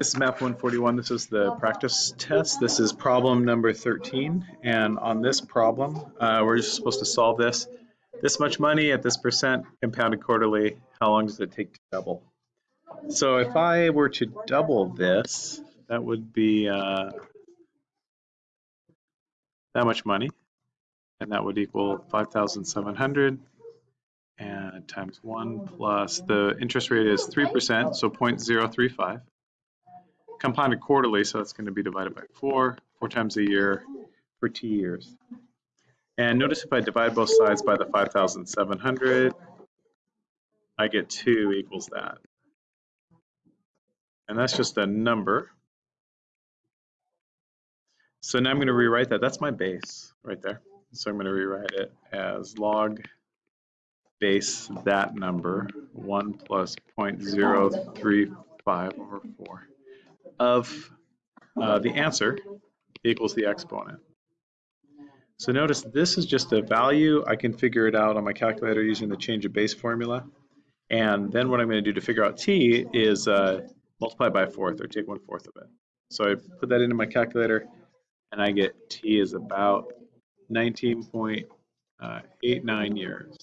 This is map 141. This is the practice test. This is problem number 13. And on this problem, uh, we're just supposed to solve this. This much money at this percent compounded quarterly. How long does it take to double? So if I were to double this, that would be uh, that much money. And that would equal 5,700 and times 1 plus the interest rate is 3%, so 0.035 compounded quarterly, so it's going to be divided by 4, 4 times a year for two years. And notice if I divide both sides by the 5,700, I get 2 equals that. And that's just a number. So now I'm going to rewrite that. That's my base right there. So I'm going to rewrite it as log base that number, 1 plus 0.035 over 4 of uh, the answer equals the exponent. So notice this is just a value. I can figure it out on my calculator using the change of base formula. And then what I'm going to do to figure out t is uh, multiply by a fourth or take one fourth of it. So I put that into my calculator and I get t is about 19.89 years.